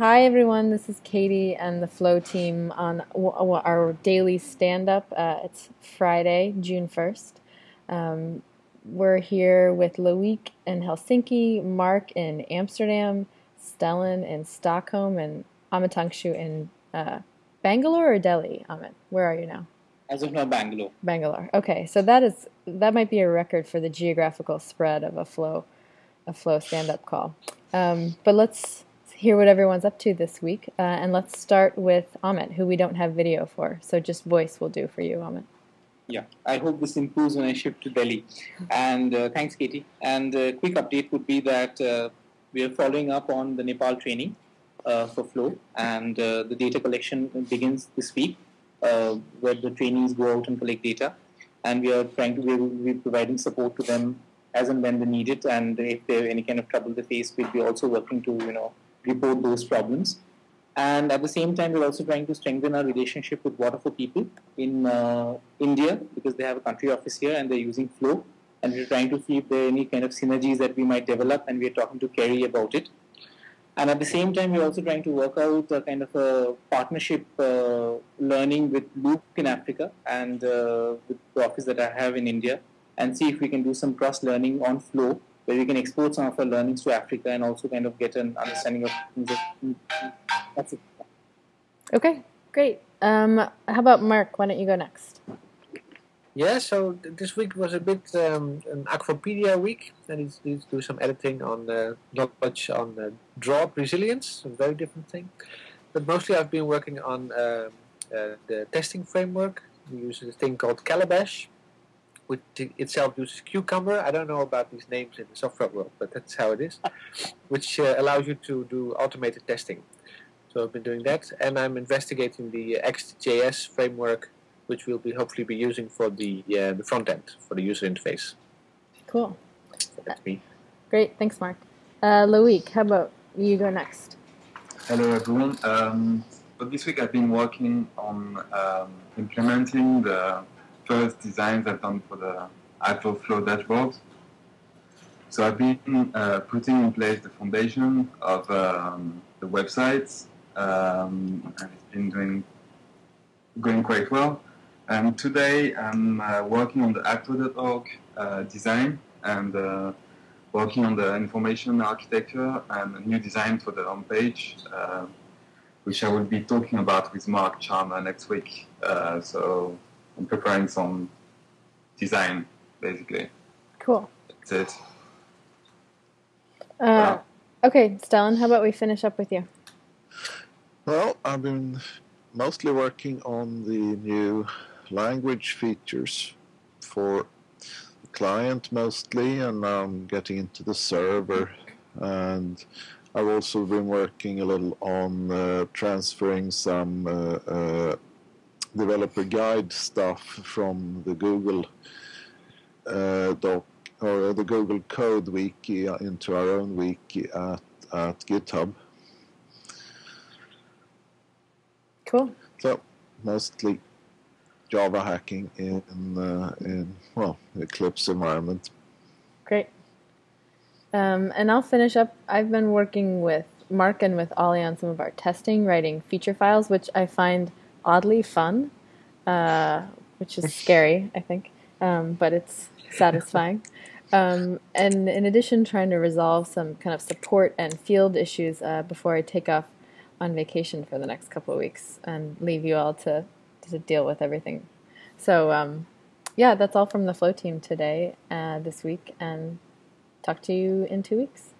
Hi everyone, this is Katie and the Flow team on our daily stand-up. Uh, it's Friday, June 1st. Um, we're here with Loic in Helsinki, Mark in Amsterdam, Stellan in Stockholm, and Amitangshu in uh, Bangalore or Delhi? Amit, where are you now? As of now, Bangalore. Bangalore. Okay, so that is that might be a record for the geographical spread of a flow, a flow stand-up call. Um, but let's hear what everyone's up to this week. Uh, and let's start with Amit, who we don't have video for. So just voice will do for you, Amit. Yeah, I hope this improves when I shift to Delhi. And uh, thanks, Katie. And a uh, quick update would be that uh, we are following up on the Nepal training uh, for Flow, and uh, the data collection begins this week, where the trainees go out and collect data. And we are trying to be providing support to them as and when they need it. And if they have any kind of trouble they face, we'll be also working to, you know, report those problems. And at the same time, we're also trying to strengthen our relationship with Water for People in uh, India because they have a country office here and they're using Flow. And we're trying to see if there are any kind of synergies that we might develop, and we're talking to Kerry about it. And at the same time, we're also trying to work out a kind of a partnership uh, learning with Loop in Africa and uh, with the office that I have in India, and see if we can do some cross learning on Flow where we can export some of our learnings to Africa and also kind of get an understanding of things. That's it. Okay, great. Um, how about Mark? Why don't you go next? Yeah, so this week was a bit um, an Akvopedia week. I need to do some editing on uh, knowledge on uh, drought resilience, a very different thing. But mostly I've been working on uh, uh, the testing framework. We use a thing called Calabash, which itself uses Cucumber. I don't know about these names in the software world, but that's how it is, which uh, allows you to do automated testing. So I've been doing that, and I'm investigating the XJS framework, which we'll be hopefully be using for the uh, the front end for the user interface. Cool. So that's me. Great, thanks, Mark. Uh, Loic, how about you go next? Hello, everyone. Um, but this week I've been working on um, implementing the first designs I've done for the Akvo Flow dashboard. So I've been uh, putting in place the foundation of um, the website, um, and it's been doing going quite well. And today I'm uh, working on the akvo.org uh, design and uh, working on the information architecture and a new design for the homepage, uh, which I will be talking about with Mark Charmer next week. Uh, so I'm preparing some design, basically. Cool. That's it. Uh, okay, Stellan, how about we finish up with you? Well, I've been mostly working on the new language features for the client mostly, and now I'm getting into the server. And I've also been working a little on uh, transferring some uh, uh, developer guide stuff from the Google uh, doc or the Google Code wiki into our own wiki at, at GitHub. Cool. So mostly Java hacking in uh, in well Eclipse environment. Great. Um, and I'll finish up. I've been working with Mark and with Ollie on some of our testing, writing feature files, which I find oddly fun, uh, which is scary, I think, um, but it's satisfying. Um, and in addition, trying to resolve some kind of support and field issues uh, before I take off on vacation for the next couple of weeks and leave you all to, to deal with everything. So, um, yeah, that's all from the Flow team today, uh, this week, and talk to you in two weeks.